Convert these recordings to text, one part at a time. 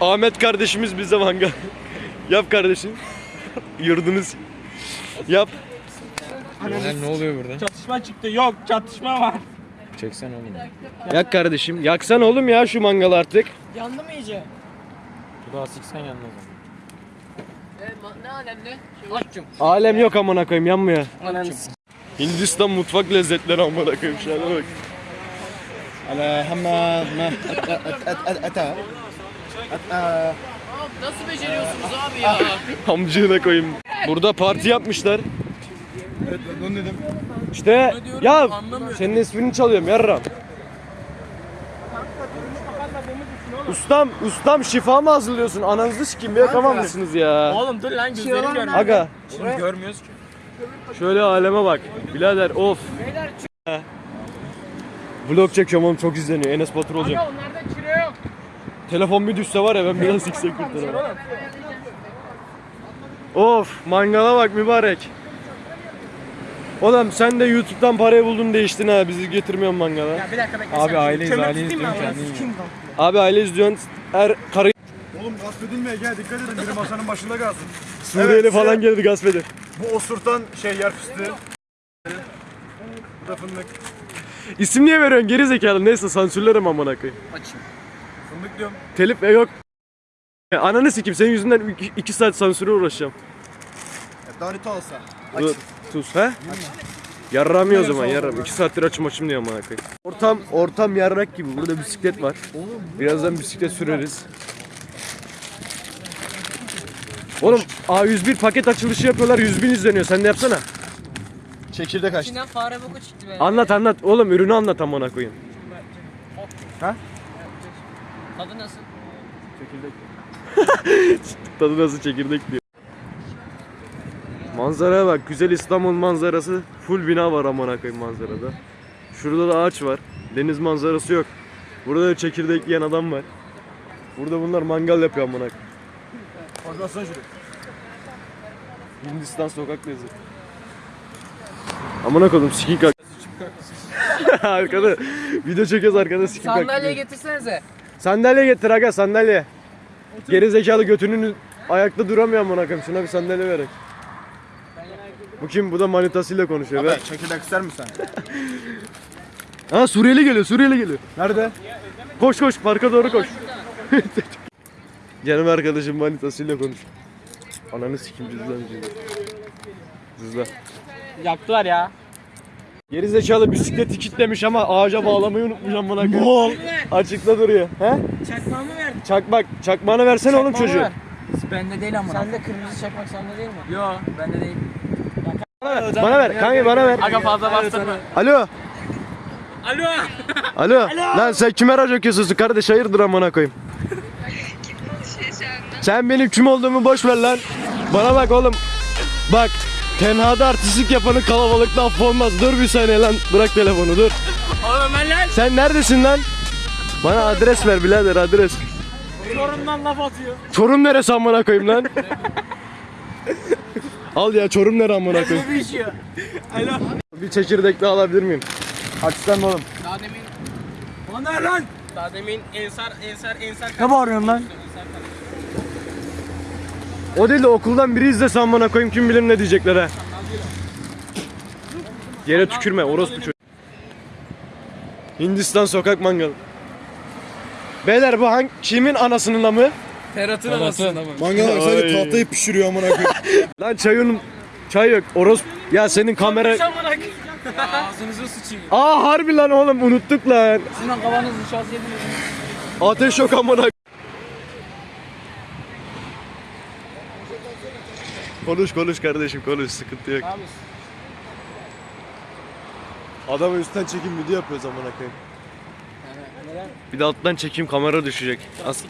Ahmet kardeşimiz bize manga. Yap kardeşim. Yurdunuz. Yap. Lan ne oluyor burada? Çatışma çıktı. Yok çatışma var. Çeksen oğlum. Yak kardeşim. Yaksan oğlum ya şu mangalı artık. Yandı mı iyice? Bu daha siksen yandı o zaman. Ne alemde? Açım. Alem yok amına koyayım yanmıyor. Hindistan mutfak lezzetleri amına koyayım şuna bak. Ala hamma ma ata Hatta... Nasıl beceriyorsunuz abi ya? Amcığına koyayım. Burada parti yapmışlar. Evet ben onu dedim. İşte ya senin ismini çalıyorum yarram. Ustam, ustam şifa mı hazırlıyorsun? Ananızı sikeyim ya tamam mısınız ya? Oğlum dur lan gözlerim şey görmüyor. Aga. Oğlum görmüyoruz ki. Şöyle aleme bak. Birader of. Beyler, Vlog çekiyorum oğlum çok izleniyor. Enes Batur olacak. Aga, Telefon bir düşse var ya ben biraz yüksek kurtarırım. Of mangala bak mübarek. Oğlum sen de YouTube'dan parayı buldun değiştin ha bizi getirmiyorsun mangala. Ya bir dakika bekle. Abi aileyiz aileyiz diyorum abi? kendin yiyin. Abi aile izliyorsun er karı Oğlum gasp edilmeye gel dikkat edin biri masanın başında kalsın. Suriyeli Evet, falan geldi gasp eder. Bu osurtan şey yer fıstığı. Bu da fındık. İsim niye veriyorsun geri zekalı neyse sansürlerim amına koyayım. Fındık diyorum. Telif e yok. Ya Ananı sikim senin yüzünden 2 saat sansüre uğraşacağım. Darita olsa. Dur, tuz he? Yarramıyor o zaman yarram. 2 saattir açım açım diyor amına koyayım. Ortam ortam yarrak gibi. Burada bisiklet var. Birazdan bisiklet süreriz. Oğlum A101 paket açılışı yapıyorlar 100 bin izleniyor. Sen de yapsana. Çekirdek açtı. İçinden fare boku çıktı be. Anlat anlat. Oğlum ürünü anlat amına koyayım. Tadı nasıl? Tadı nasıl çekirdek diyor. Manzaraya bak. Güzel İstanbul manzarası. Full bina var amına koyayım manzarada. Şurada da ağaç var. Deniz manzarası yok. Burada da çekirdek yiyen adam var. Burada bunlar mangal yapıyor amına koyayım. Organizasyon şuraya. Hindistan sokak lezzeti. Amına koydum sikin kalk. arkada video çekiyoruz arkada sikin kalk. Sandalye getirsenize. Sandalye getir aga sandalye. Geri zekalı götünün ayakta duramıyor amına koyayım. Şuna bir sandalye verek. Bu kim? Bu da manitasıyla konuşuyor. Abi çekirdek ister misin sen? Ha Suriyeli geliyor, Suriyeli geliyor. Nerede? Koş koş, parka doğru koş. Canım arkadaşım manitasıyla konuş. Ananı sikim cüzdan cüzdan. Cüzdan. Yaktılar ya. Geri zekalı bisikleti kilitlemiş ama ağaca bağlamayı unutmuş amına koyayım. Açıkta duruyor. He? Çakmağımı ver. Çakmak, çakmağını versene oğlum Çakmağımı çocuğu. ver. Bende değil ama. Sende kırmızı çakmak sende değil mi? Yo bende değil. Bana ver, kanka bana ver. Aga fazla bastırma. Alo. Alo. Alo. Lan sen kime rac okuyorsun kardeş hayırdır amına koyayım. Sen benim kim olduğumu boş ver lan. Bana bak oğlum. Bak. Tenhada artistlik yapanın kalabalıkta affı olmaz. Dur bir saniye lan. Bırak telefonu dur. Oğlum ben lan. Sen neredesin lan? Bana adres ver birader adres. Çorum'dan laf atıyor. Çorum neresi amına koyayım lan? Al ya Çorum nere amına koyayım? Bir işiyor. Bir çekirdek daha alabilir miyim? Açsana oğlum. Daha demin. Ne lan? Daha demin ensar ensar ensar. Ne bağırıyorsun lan? O değil de okuldan biri izlese amına koyayım kim bilir ne diyecekler ha. Yere tükürme orospu çocuk. Hindistan sokak mangalı. Beyler bu hangi kimin anasının amı? Ferhat'ın anası. Mangal var sadece Ay. tahtayı pişiriyor amına koyayım. Lan çayın çay yok. Orospu. Ya senin kamera... Ağzınıza sıçayım. Aa harbi lan oğlum unuttuk lan. Sizin kafanız nişast yediniz. Ateş yok amına. Konuş konuş kardeşim konuş sıkıntı yok. Adamı üstten çekim video yapıyoruz amına koyayım. Bir de alttan çekeyim kamera düşecek. As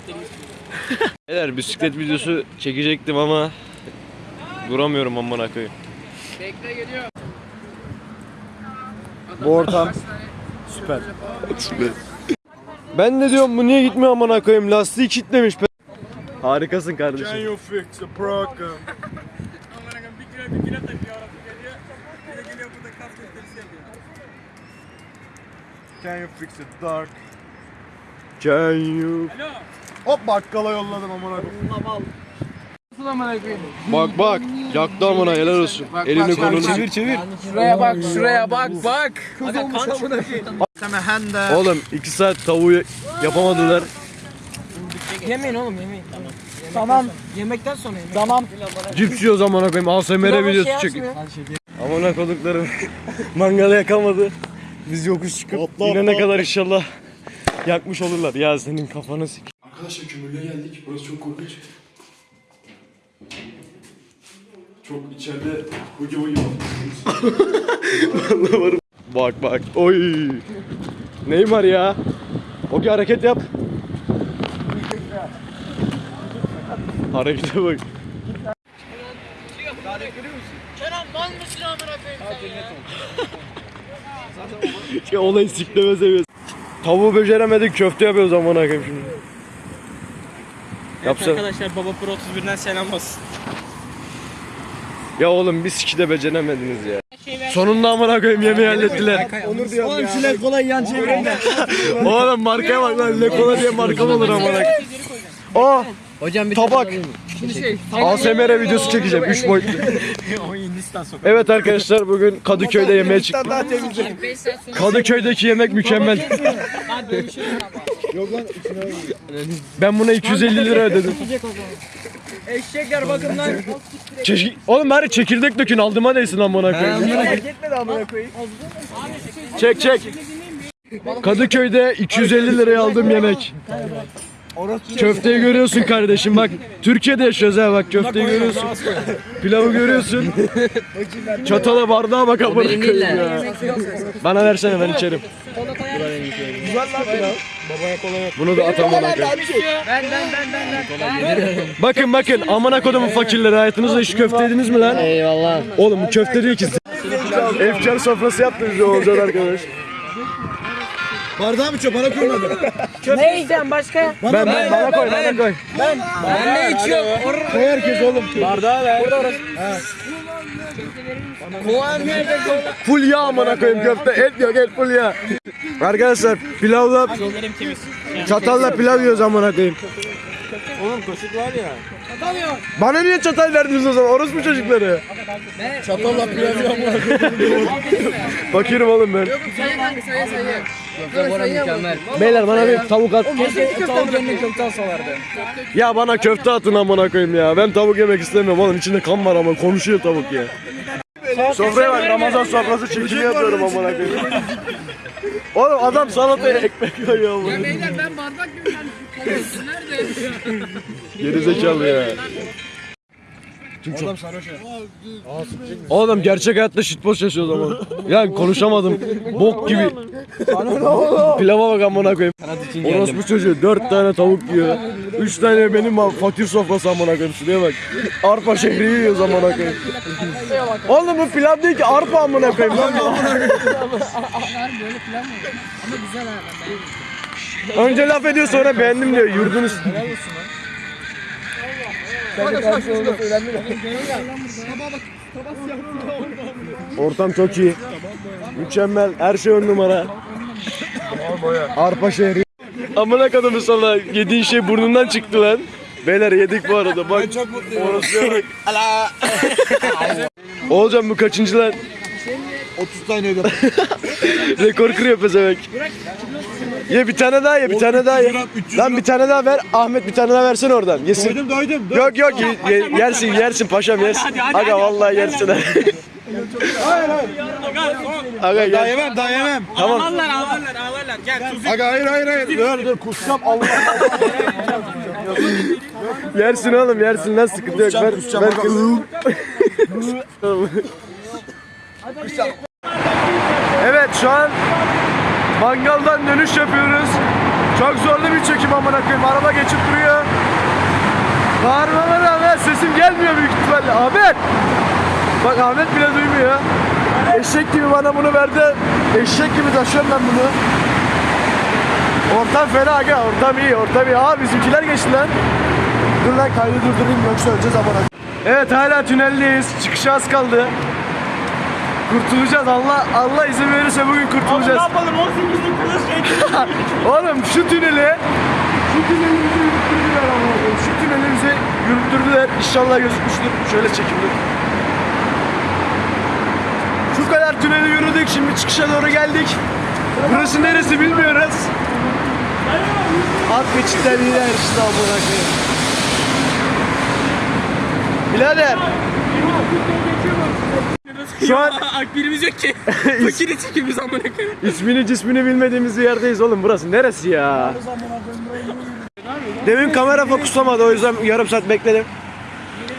Beyler bisiklet videosu çekecektim ama duramıyorum amına koyayım. Bekle geliyor. Bu ortam süper. Ben de diyorum bu niye gitmiyor amına koyayım lastiği kilitlemiş. pe- Harikasın Can kardeşim. You fix the problem? Bir kilo takıyor araba geliyor. Bir de geliyor burada kas gösterisi yapıyor. Can you fix the dark? Can you Alo. Hop bakkala yolladım amına koyayım. Bak bak. Yaktı amına helal olsun. Elini kolunu. Çevir çevir. Şuraya bak, şuraya bak, bak. Oğlum 2 saat tavuğu yapamadılar. Yemeyin oğlum yemeyin. Tamam. Tamam. Yemekten sonra yemeyin. Tamam. Cips yiyoruz amına koyayım. ASMR videosu çek. Amına koduklarım. Mangalı yakamadı. Biz yokuş çıkıp inene kadar inşallah yakmış olurlar. Ya senin kafanı sik. Arkadaşlar kömürlüğe geldik. Burası çok korkunç. Çok içeride bugi Vallahi varım. Bak bak. Oy. Neymar ya. Ogi hareket yap. Harekete bak. Ya olayı sikleme seviyoruz. Tavuğu beceremedik köfte yapıyoruz amına koyayım şimdi. Yapsa. Arkadaşlar Baba Pro 31'den selam olsun. Ya oğlum bir siki de beceremediniz ya. Sonunda amına koyayım yemeği hallettiler. Onur diyorum Oğlum şu lek kolay yan çevireyim de. Oğlum markaya bak lan Lekola diye marka mı olur amına koyayım. Aa Hocam bir tabak. ASMR videosu çekeceğim 3 boyutlu. Evet arkadaşlar bugün Kadıköy'de yemeğe çıktık. Kadıköy'deki yemek mükemmel. Ben buna 250 lira ödedim. Eşekler bakın lan. Çeşi- Oğlum bari çekirdek dökün aldıma değsin amına koyayım. Çek çek. Kadıköy'de 250 liraya aldığım yemek. Köfteyi görüyorsun kardeşim bak. Türkiye'de yaşıyoruz ha bak köfteyi görüyorsun. Pilavı görüyorsun. Çatala bardağa bak amına koyayım ya. Bana versene ben içerim. Güzel lan pilav. Bunu da at amına koyayım. Bakın bakın amına kodumun fakirleri hayatınızda hiç köfte yediniz mi lan? Eyvallah. Oğlum bu köfte değil ki. Efkar sofrası yaptı bize Oğuzhan arkadaş. Bardağı mı çöp bana koymadın? Ne yiyeceğim başka? Ben, ben bana koy bana koy. Ben ne içiyorum? Koy herkes oğlum. Kovan nerede? Full yağ amına koyayım köfte. Et yok et full yağ. Arkadaşlar pilavla çatalla pilav yiyoruz amına koyayım. Oğlum kaşık var ya. Bana niye çatal verdiniz o zaman? Orospu çocukları. Çatalla pilav yapma. Fakirim oğlum ben. Bora mükemmel. Beyler bana bir tavuk at. Tavuk yerine köfte alsalardı. Ya bana köfte atın amına koyayım ya. Ben tavuk yemek istemiyorum oğlum. İçinde kan var ama konuşuyor tavuk ya. Sofraya bak Ramazan sofrası çekimi yapıyorum amına koyayım. Oğlum adam salataya ekmek koyuyor amına. Beyler ben bardak gibi yani. Nerede? Geri zekalı ya. Adam sarhoş ya. Oğlum gerçek hayatta shitpost yaşıyoruz ama. Ya konuşamadım. Bok gibi. Pilava bak amına koyayım. Orospu çocuğu 4 tane tavuk yiyor. 3 tane benim fakir sofrası amına koyayım. Şuraya bak. Arpa şehri yiyoruz amına koyayım. Oğlum bu pilav değil ki arpa amına koyayım lan. bu. Önce laf ediyor sonra beğendim diyor. Yurdunuz. Ortam çok iyi. Mükemmel. Her şey ön numara. Arpa şehri. Amına kadar sana yediğin şey burnundan çıktı lan. Beyler yedik bu arada bak. Çok mutluyum. Orası bak. Oğulcan bu kaçıncı lan? 30 tane yedim. Rekor kırıyor pezevenk. Ye bir tane daha ye bir tane daha ye. Lan bir tane daha ver. Ahmet bir tane daha versene oradan. Yesin. Doydum doydum. Dur. Yok yok ye- ye- yersin yersin paşam yersin. Aga vallahi yersin. Hayır hayır. Aga Daha gel. yemem daha yemem. Tamam. Ağlarlar ağlarlar ağlarlar. Gel tuz Aga hayır hayır hayır. Dur dur kusacağım Allah. Yersin oğlum yersin lan sıkıntı yok. Ver, Kusacağım ver kusacağım. şu an mangaldan dönüş yapıyoruz. Çok zorlu bir çekim amına koyayım. Araba geçip duruyor. Bağırmama rağmen sesim gelmiyor büyük ihtimalle. Ahmet! Bak Ahmet bile duymuyor. Eşek gibi bana bunu verdi. Eşek gibi taşıyorum ben bunu. Ortam fena aga. Ortam iyi. Ortam iyi. Aa bizimkiler geçti lan. Dur lan kaydı durdurayım yoksa öleceğiz amına. Evet hala tüneldeyiz. Çıkışa az kaldı. Kurtulacağız. Allah Allah izin verirse bugün kurtulacağız. yapalım 18'lik kılıç Oğlum şu tüneli Şu tünelimizi yürüttürdüler ama. Şu tünelimizi yürüttürdüler. İnşallah gözükmüştür. Şöyle çekimdir. Şu kadar tüneli yürüdük. Şimdi çıkışa doğru geldik. Burası neresi bilmiyoruz. Alt geçitten iler işte koyayım. Birader. Şu an Akbilimiz yok ki. Fakiri çekiyoruz amına koyayım. ismini cismini bilmediğimiz bir yerdeyiz oğlum. Burası neresi ya? Demin kamera fokuslamadı o yüzden yarım saat bekledim.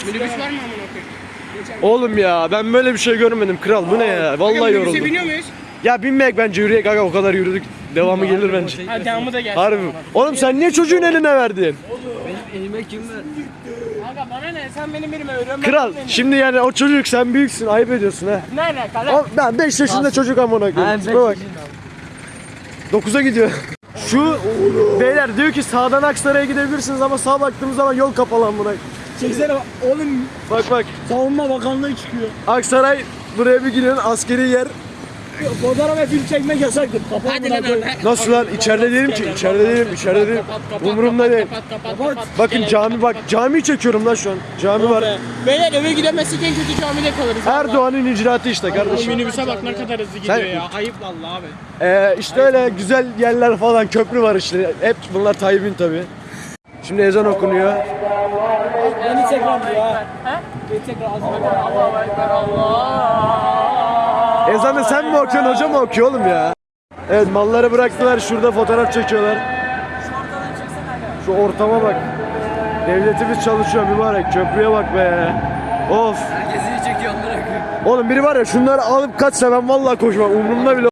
Minibüs var mı amına koyayım? Oğlum ya ben böyle bir şey görmedim kral bu ne ya? Vallahi yoruldum. biniyor muyuz? Ya binmeyek bence yürüyek aga o kadar yürüdük. Devamı gelir bence. Ha devamı da gelsin. Harbi. Oğlum sen niye çocuğun eline verdin? Elime kim ver? Bana ne? Sen benim elime veriyorsun. Kral şimdi yani o çocuk sen büyüksün ayıp ediyorsun ha. Ne alaka lan? Ben 5 yaşında çocuk amına koyayım. Tipe bak. 9'a gidiyor. Şu beyler diyor ki sağdan Aksaray'a gidebilirsiniz ama sağa baktığımız zaman yol kapalı amına. Çeksene bak. Oğlum Bak bak savunma bakanlığı çıkıyor. Aksaray buraya bir gidiyorsun askeri yer. Fotoğraf ve film çekmek yasaktır. Kapat Hadi lan lan. Nasıl lan içeride değilim ki içeride değilim içeride değilim. Umurumda değil. Bakın cami bak camiyi çekiyorum lan şu an. Cami var. Beyler eve gidemezsek en kötü camide kalırız. Erdoğan'ın icraatı işte kardeşim. minibüse bak ne kadar hızlı gidiyor Sen- ya. Ayıp vallahi abi. Ee, işte öyle güzel yerler falan köprü var işte. Hep bunlar Tayyip'in tabi. Şimdi ezan okunuyor. Beni tekrar ya. Ha? Beni tekrar Allahu Ekber Allah. Ezanı sen mi okuyorsun hoca mı okuyor oğlum ya? Evet malları bıraktılar şurada fotoğraf çekiyorlar. Şu ortama bak. Devletimiz çalışıyor mübarek köprüye bak be. Of. Herkesi çekiyor amına koyayım. Oğlum biri var ya şunları alıp kaçsa ben vallahi koşmam umurumda bile